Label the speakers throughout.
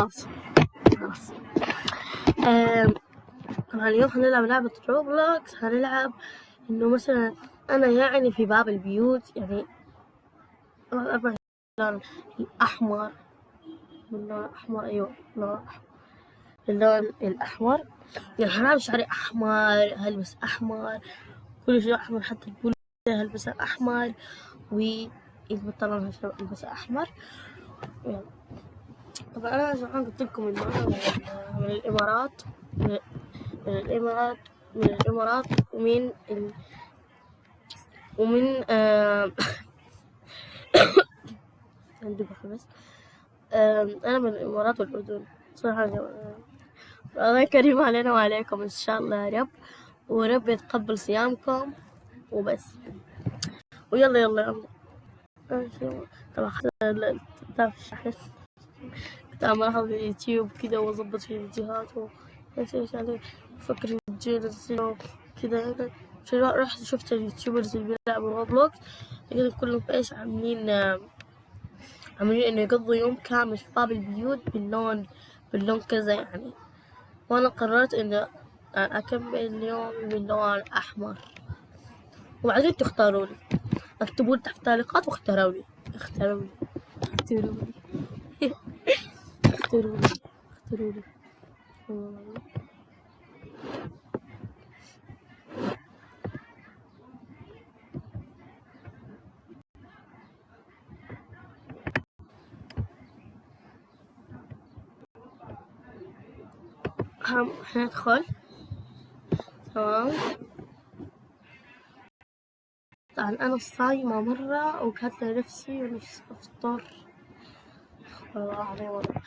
Speaker 1: خلاص. خلاص. طبعا اليوم هنلعب لعبة روبلوكس هنلعب إنه مثلا أنا يعني في باب البيوت يعني أربع اللون الأحمر باللون الأحمر أيوة باللون الأحمر. باللون الأحمر. يعني هنعمل شعري أحمر هلبس أحمر. كل شيء أحمر حتى البول هلبسها أحمر. والبنطلون هلبسها أحمر. يلا. طبعا أنا زمان قلت لكم إنه أنا من, الإمارات من, الإمارات من الإمارات ومن ال... ومن آم، عندي بس آم، أنا من الإمارات والأردن صراحة جماعة. الله كريم علينا وعليكم إن شاء الله يا رب ورب يتقبل صيامكم وبس ويلا يلا يلا. طبعا الشحن أعمل أحط في اليوتيوب كذا وأظبط في الفيديوهات وإيش إيش عليه. أنزله كذا أنا عشان رحت شفت ال YouTubers اللي بيلعبوا Roblox لقيتهم كلهم إيش عاملين عاملين إنه يقضوا يوم كامل في باب البيوت باللون باللون كذا يعني. وأنا قررت إنه أكمل اليوم باللون أحمر. وبعدين تختاروا لي. اكتبوا لي تحت التعليقات واختاروا لي. اختاروا لي. اختاروا لي. اختاروا لي اختاروا لي. هم هندخل تمام. طبعا أنا صايمة مرة وكاتلة نفسي ونفسي أفطر. والله العظيم والله.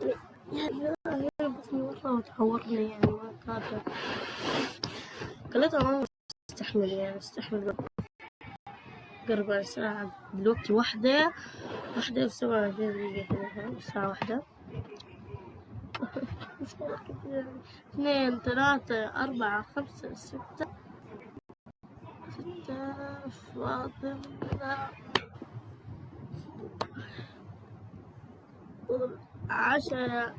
Speaker 1: بطني مرة يعني ما قادرة قلتها ما استحمل يعني استحمل قرب ساعة دلوقتي واحدة واحدة وسبعة دقيقة فاهم؟ الساعة واحدة اثنين ثلاثة أربعة خمسة ستة ستة فاضل عشرة.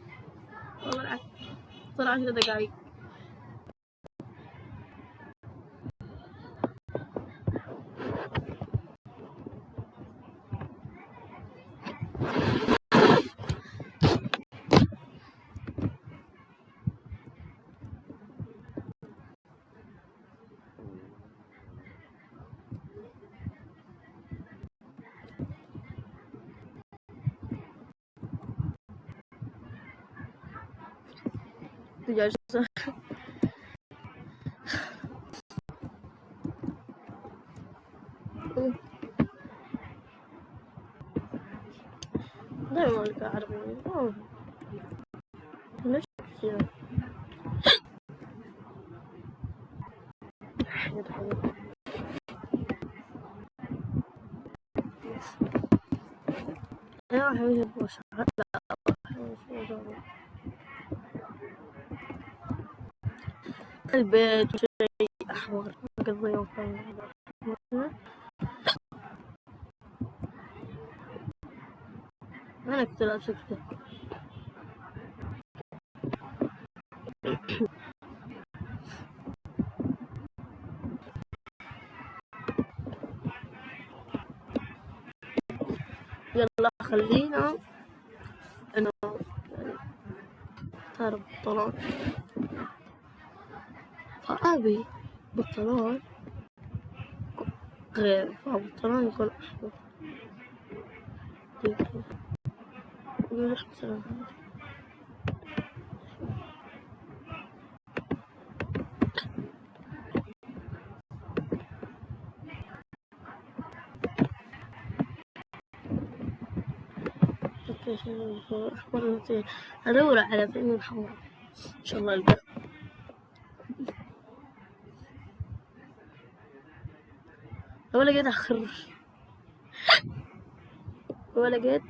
Speaker 1: والله دقايق دجاج دايما ألقى عربي أوه. ليش كذا يدخل. بوش لا البيت شيء أحمر قضي يوم أنا كنت كده يلا خلينا إنه يعني اختار بنطلون فأبي بنطلون غير فبنطلون يكون أحمر. نروح مثلا أدور على فيلم حمراء إن شاء الله. ألقاه لو لقيت أخر لو لقيت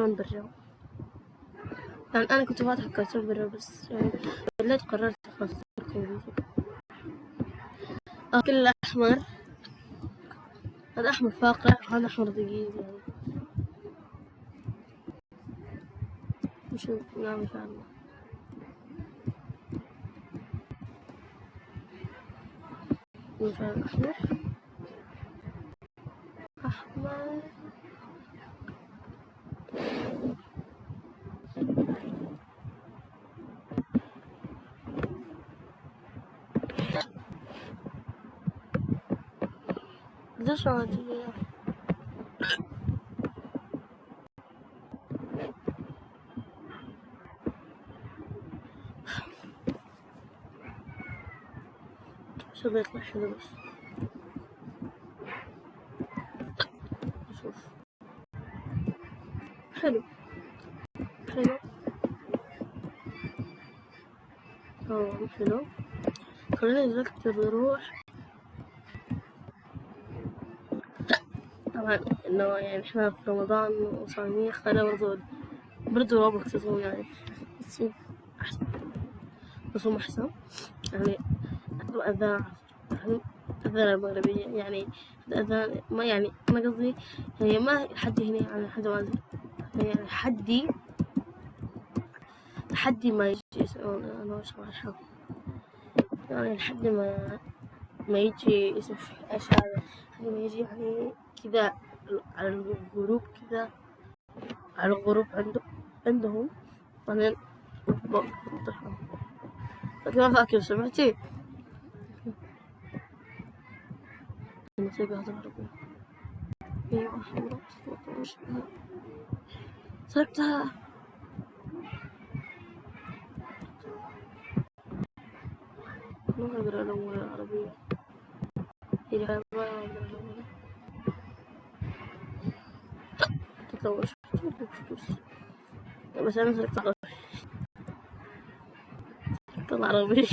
Speaker 1: كرتون برا. يعني أنا كنت فاتحة كرتون برا بس يعني بالليل قررت خلاص أتركه فيديو أكل أحمر هذا أحمر فاقع وهذا أحمر دقيق. يعني نشوف نعم إن شاء الله مثلا أحمر. أحمر. ليش عادي عشان يطلع حلو بس شوف حلو حلو آه حلو خلينا نركب نروح طبعا إنه يعني إحنا في رمضان وصايمين خلينا برضو برضو روبوكس تصوم يعني. تصوم أحسن. تصوم أحسن. يعني أذان أذان المغربية يعني أذان ما يعني أنا قصدي يعني ما حدي هنا يعني حد ما يعني حدي حدي ما يجي يسألون أنا وش رايحة يعني لحد ما ما يجي اسم هذا لحد ما يجي يعني كذا على الغروب كذا على الغروب عنده عندهم. بعدين لكن ما فاكر سمعتي؟ أيوه سرقتها ما أقدر ألون العربية هي ما أقدر ألون تطور بس أنا سرقت عربي سرقت العربية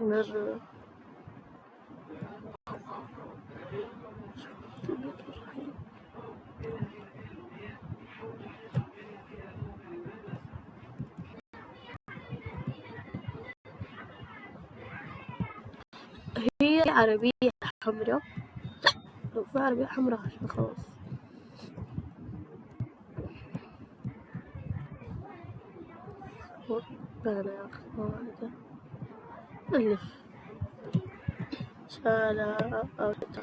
Speaker 1: مرة هي عربية حمراء. لو في عربية حمراء خلاص. ربنا أخواتي ألف شالا أو شتا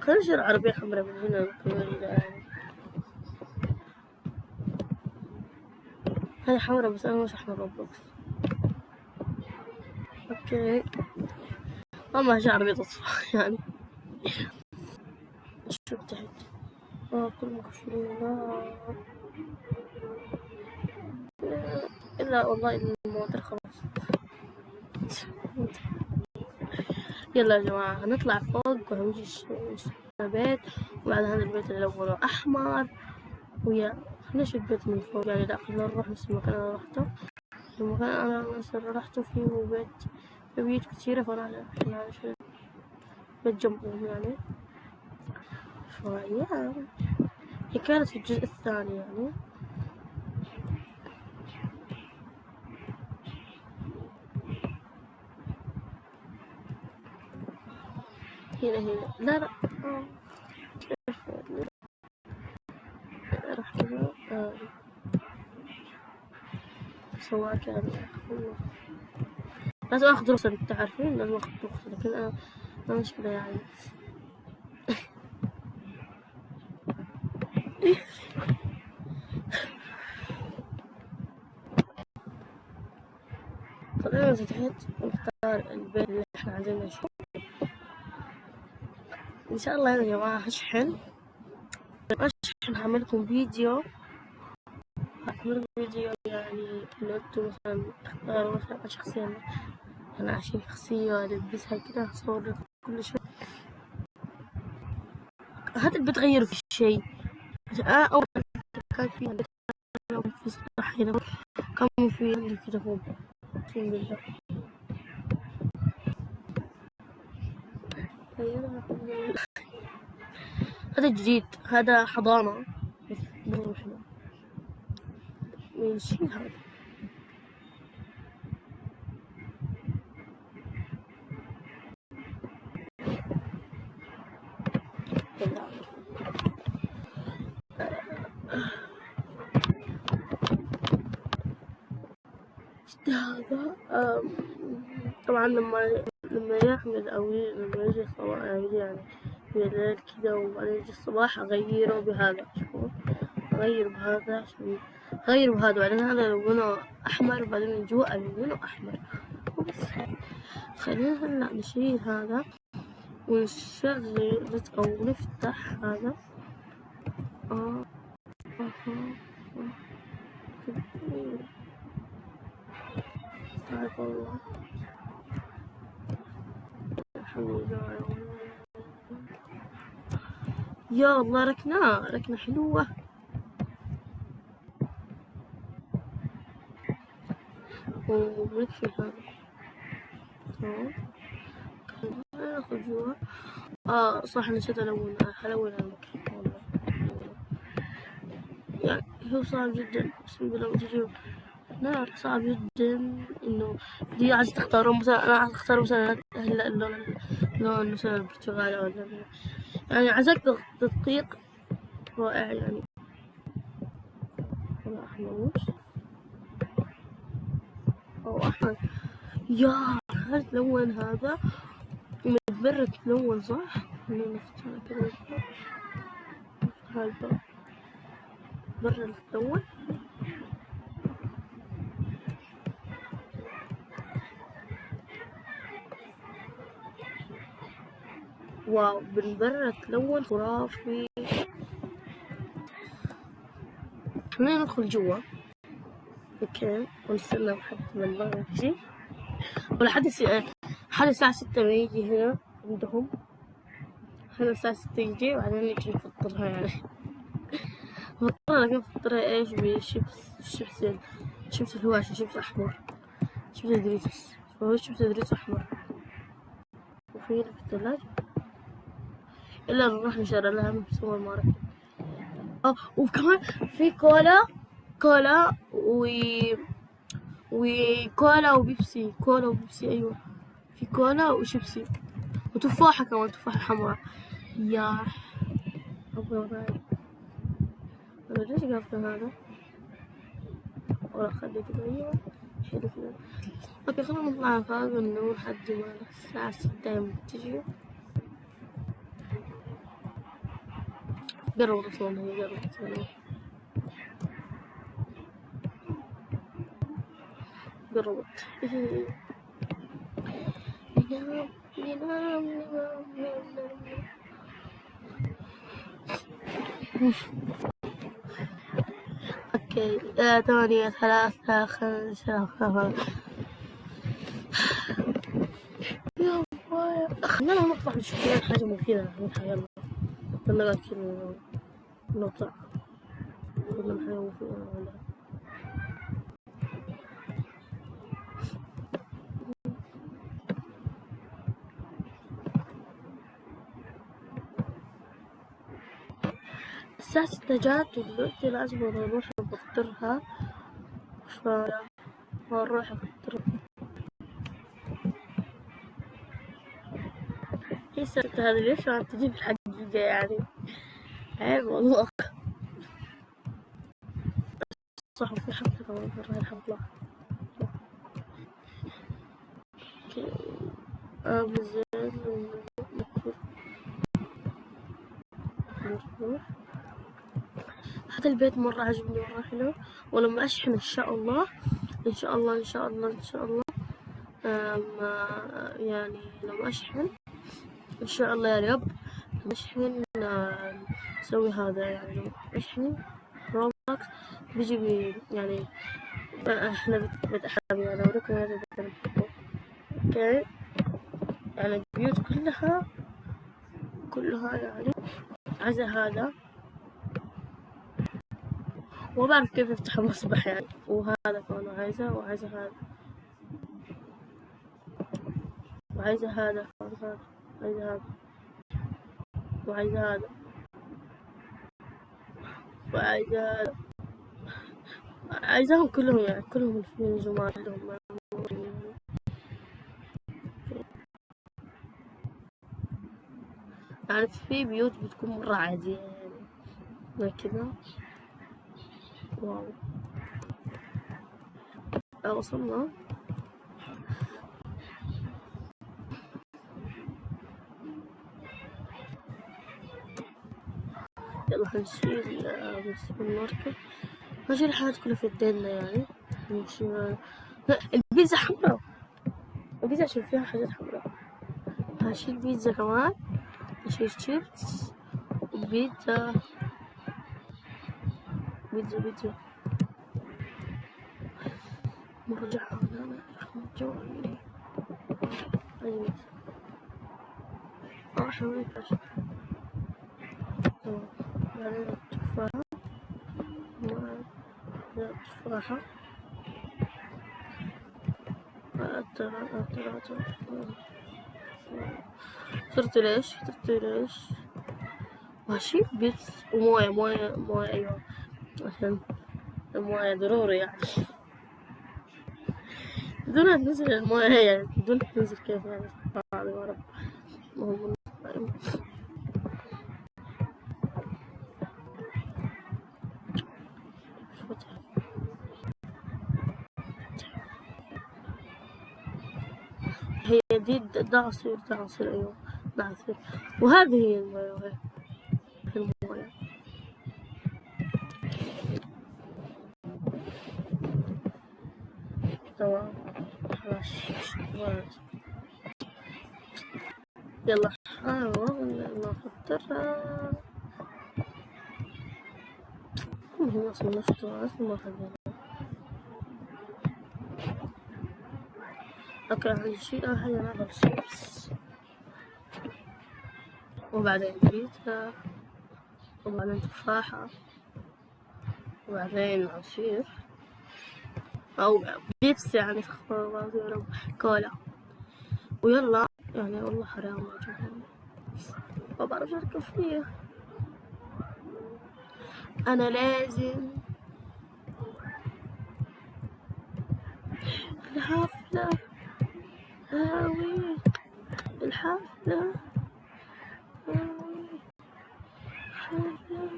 Speaker 1: خلينا نشيل عربية حمراء من هنا هاي حمراء بس أنا مش أحمر روبلوكس أوكي. ما هي عربية تصفى يعني. شوف تحت. آه كل مقفلين إلا والله الموتر خلاص. يلا يا جماعة هنطلع فوق وهنمشي البيت وبعد هذا البيت اللي لونه أحمر. ويا نشوف البيت من فوق. يعني لا خلينا نروح نفس المكان اللي رحته. المكان أنا رحته فيه بيت بيوت كثيرة فأنا عشان بيت جنبهم يعني. فيا. هي كانت في الجزء الثاني يعني. هنا هنا. لا لا. راح كذا آه. سواء كان لازم أخذ رخصة أنت عارفين؟ لازم أخذ رخصة لكن أنا ما مشكلة يعني. خلينا تحت نختار البيت اللي إحنا عايزين نشوف إن شاء الله يا جماعة هشحن هشحن هعملكم فيديو. هعملكم فيديو يعني انه أنتوا مثلا تختاروا مثلا شخصية أنا عشان شخصية البسها كده لكم كل شيء هذا بتغير في شيء آه أول كان في في سطح هنا. كان في فوق. أقسم بالله. هذا جديد. هذا حضانة. بس مرة حلو من شي هذا. هذا طبعا لما لما يحمل أو لما يجي الصباح يعني يعني بالليل كذا وبعدين يجي الصباح أغيره بهذا شوفوا أغير بهذا عشان أغير بهذا بعدين هذا لونه أحمر وبعدين من جوا لونه أحمر وبس خلينا هلأ نشيل هذا ونشغل أو نفتح هذا آه. آه. يا الله ركنة ركنة حلوة. ونكفي هذا ناخذ جوا. آه صح نسيت ألون ألون المكان والله يعني هو صعب جدا. بسم الله لا صعب جدا إنه دي عايز تختارون مثلا أنا عايز أختار مثلا هلأ اللون اللون مثلا البرتقالي أو يعني عايزك تدقيق رائع يعني. ولا أحمر أو أحمر. يا هل تلون هذا؟ متبرد تلون صح؟ نفتحها كذا الباب برا تلون wow من برا تلون خرافي خلينا ندخل جوا. okay. ونستنى لحد ما المغرب يجي ولحد حد الساعة ستة ما يجي هنا عندهم. هنا الساعة ستة يجي وبعدين نجي نفطرها يعني. نفطرها لكن نفطرها إيش؟ ب chips. chips chips الهواشي. شيبس أحمر. chips Doritos هو chips Doritos أحمر. وفي هنا في الثلاجة إلا نروح نشتري لها من السوبر ماركت آه وكمان في كولا كولا و وكولا وبيبسي كولا وبيبسي أيوة. في كولا وشيبسي. وتفاحة كمان تفاحة حمراء. يا أبغى أنا ليش قافلة هذا؟ ولا خلي أيوة حلو. أوكي خلينا نطلع فوق لحد ما الساعة ستة تجي؟ قرب هي قرب أصلا قربت ننام ننام ننام ننام أوكي. آه، ثمانية ثلاثة خمسة يا خلينا نطلع نشوف حاجة مفيدة. نعملها يلا يلا كذا. نطلع كل حاجة مفيدة نعملها الساعة ستة جات ودلوقتي لازم نروح نفطرها ف نروح نفطرها هي الساعة هذه ليش ما تجي في الحقيقة يعني؟ عيب والله. صح في حفلة مرة الحفلة نروح هذا البيت مرة عجبني مرة حلو. ولما أشحن إن شاء الله. إن شاء الله إن شاء الله إن شاء الله. يعني لما أشحن إن شاء الله يا رب. نشحن آه، نسوي هذا يعني. نشحن Roblox بيجي بي يعني إحنا بتحب يعني. اوريكم هذا okay؟ يعني البيوت كلها كلها يعني عايزة هذا. وما بعرف كيف افتح المصباح يعني. وهذا كمان عايزة وعايزة هذا. وعايزة هذا هذا. عايزة هذا. وعايزة هذا. وعايزة عايزاهم كلهم يعني كلهم في الجمال كلهم يعني في بيوت بتكون مرة عادية يعني كذا wow. وصلنا هنشيل السوبر ماركت هنشيل الحاجات كلها في يدينا يعني. نمشي لا البيتزا حمراء. البيتزا عشان فيها حاجات حمراء. هشيل بيتزا كمان. هشيل شيبس وبيتزا. بيتزا بيتزا. مرجعها هنا رقم جوالي أيوة آه حوالي عشان التفاحة التفاحة صرت ليش صرت ليش ماشي بيتس وموية موية موية أيوة عشان الموية ضروري يعني بدون تنزل الموية يعني بدون تنزل كيف يعني بعد يا رب دي دعصير دعصير أيوة دعصير وهذه هي الموية الموية تمام. يلا حاول نحضرها المهم أصلا نفطر أصلا ما حبينا هنشيل اول حاجة نعمل الشيبس وبعدين بيتزا وبعدين تفاحة وبعدين عصير أو بيبسي يعني رب. كولا. ويلا يعني والله حرام ما بعرف أركب فيه أنا لازم. الحفلة هاوي الحفلة. هاوي حفلة.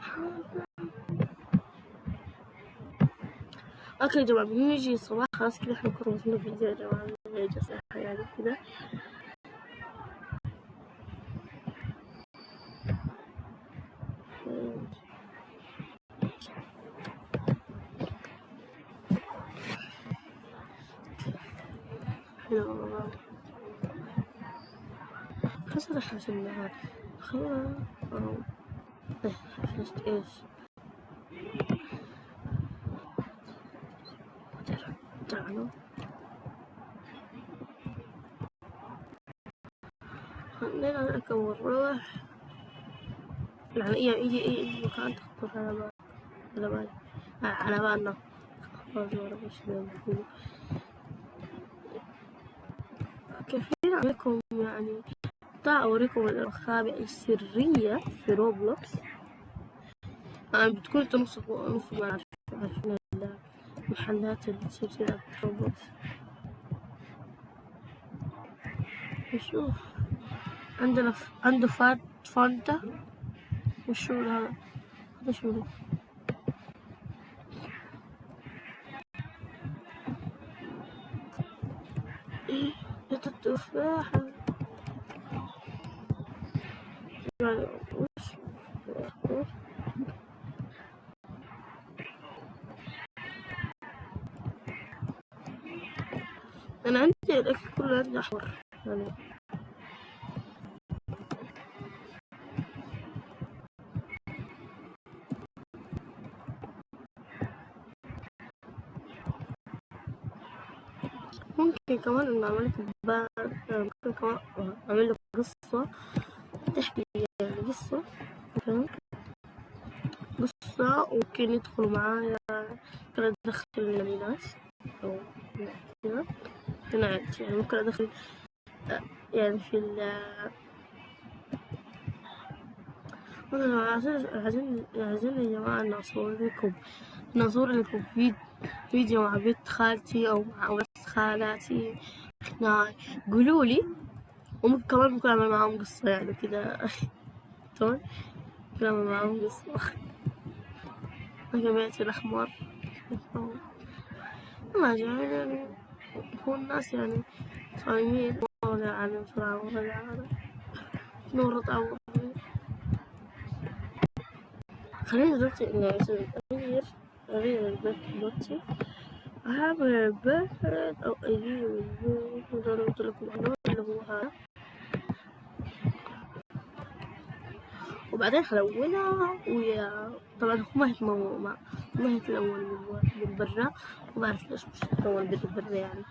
Speaker 1: حفلة. أوكي يا جماعة بنيجي الصباح خلاص كده إحنا كنا وصلنا فيديو يا جماعة. جلسة يعني كده. حلو والله راح عشان النهار خلاص. إيه حفلة إيش. تعالوا. خلينا نركب ونروح. يعني إيه اي اي مكان تخطر على بال. على بال. على بالنا. خلاص ما اعرف كيفين عليكم يعني تعال أوريكم المخابئ السرية في Roblox. يعني بتكون نص نص ما عارفين محلات السلسلة Roblox. نشوف عندنا. عنده Fanta. وشو هذا؟ هذا شو؟ إيه التفاحة أنا عندي الأكل كله عندي أحمر ممكن كمان إنه أعمل لك ممكن كمان أعمل لك قصة تحكي يعني قصة مثلا قصة وممكن يدخلوا معايا ممكن أدخل يعني ناس أو كذا هنا يعني ممكن أدخل آه، يعني في ال مثلا عايزين عايزين يا جماعة إن أصور لكم إن أصور لكم فيديو مع بنت خالتي أو مع خالاتي هنا قولوا لي وممكن كمان ممكن أعمل معاهم قصة يعني كذا تمام؟ ممكن أعمل معاهم قصة. بيتي الأحمر والله يعني هو الناس يعني صايمين. مرة يعني بسرعة مرة يعني نور طعم خلينا دلوقتي أغير أغير البيت دلوقتي. أعمل البيت أو أنا قلت لكم عنه اللي هو هذا. وبعدين حلونها ويا طبعا ما هيتمو ما هيتلون من برا. ما بعرف ليش مش هيتلون من برا يعني.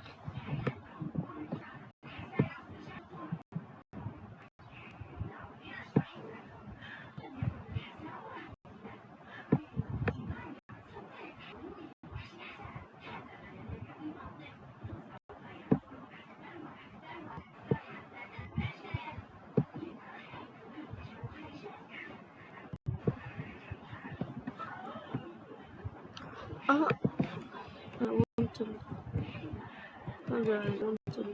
Speaker 1: آه لونت ال هذا لونت ال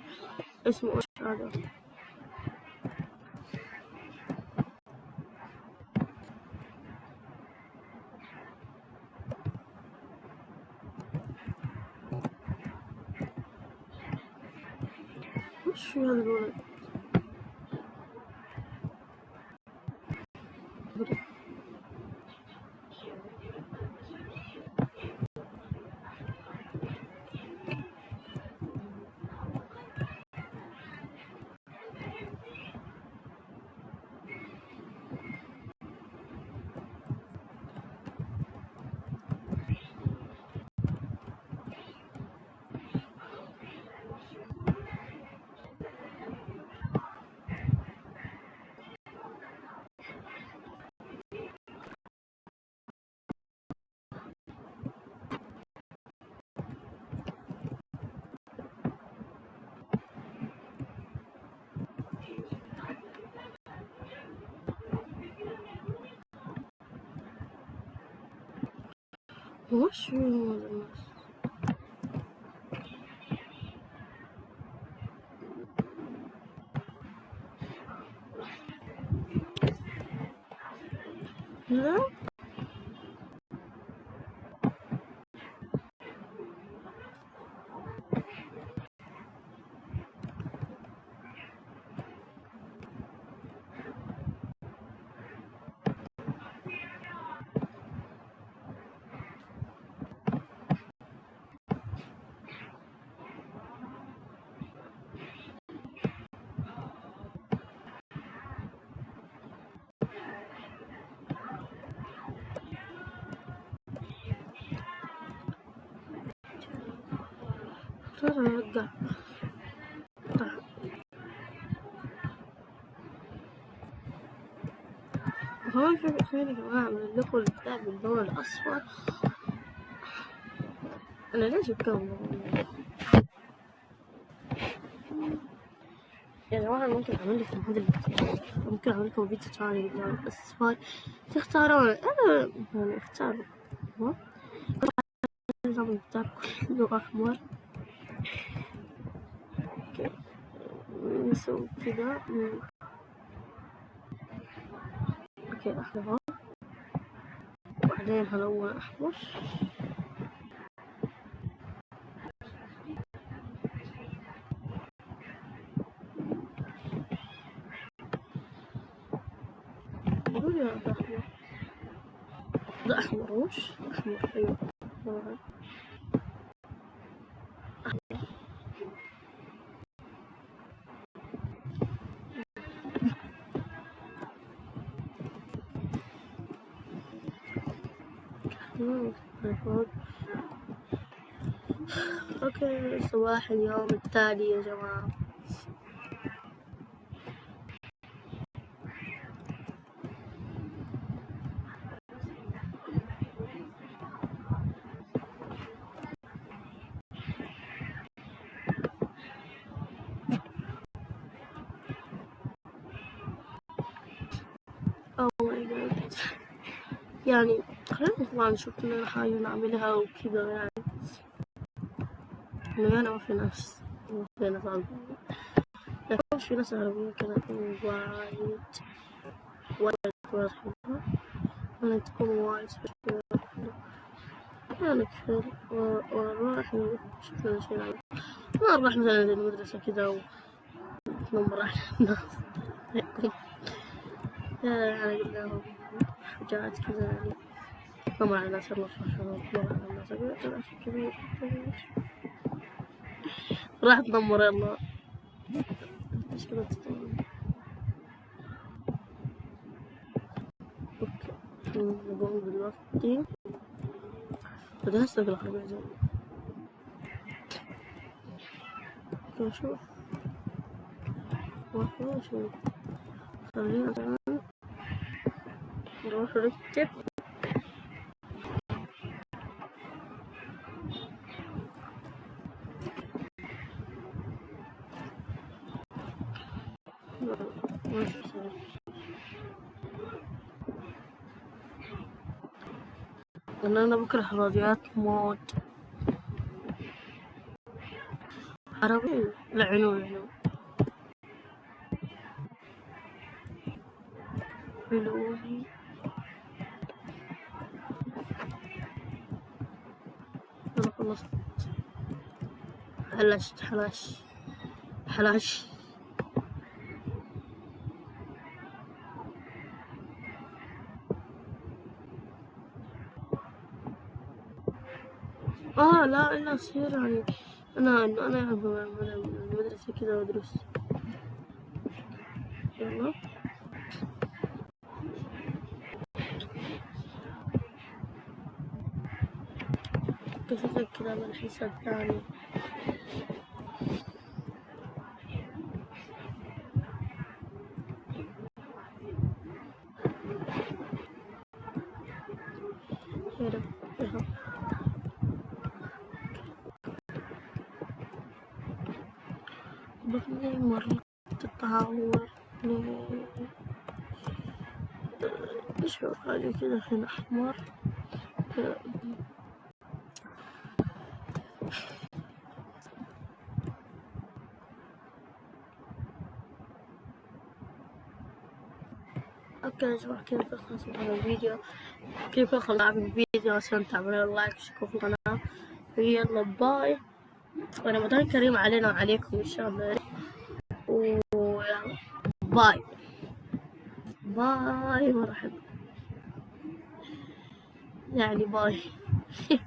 Speaker 1: اسمه إيش هذا وش في هذا الولد وش في هذا الناس لا ترى رجع هو في خير يا جماعة أعمل لكم البتاع باللون الأصفر. أنا ليش بكون؟ يا جماعة ممكن أعمل لكم هذا الفيديو ممكن أعمل لكم فيديو ثاني باللون الأصفر. تختارون. أنا يعني تمام؟ النظام بتاعكم كله أحمر. نسوي كذا أوكي أحمر. وبعدين هلون هذا أحمر. ده أحمر وش أحمر أيوه. أوكي صباح اليوم التالي يا جماعة. طبعا نشوف لنا حاجة نعملها وكذا يعني إنه أنا ما في ناس ما في ناس عربية لكن في ناس عربية كانت وايد وايد وايد حلوة أنا تكون وايد حلوة يعني كثير ونروح نشوف لنا شي نعمل ما نروح مثلا المدرسة كذا ونمر على الناس يعني قلنا لهم حاجات كذا يعني نمر على الناس نمر على الناس أقول كبير راح تدمر يلا كذا تدمر أوكي نقوم دلوقتي بدي هسه اقرا العربية زين نشوف نشوف خلينا كمان نروح نكتب لأن أنا بكره الراديوات موت. عربي لعنوا لعنوا حلوني أنا خلصت. حلشت حلاش. حلاش آه لا لا أصير يعني. أنا أنا أحب المدرسة كذا وأدرس. يلا. كيف كذا من حساب ثاني يا رب يا رب بطني مرة تتعور هو حاجة كده هنا أحمر okay يا جماعة كذا خلص هذا الفيديو كيف خلص الفيديو عشان تعملوا like واشتركوا في القناة يلا bye ورمضان كريم علينا وعليكم ان شاء الله bye. bye مرحبا. يعني bye.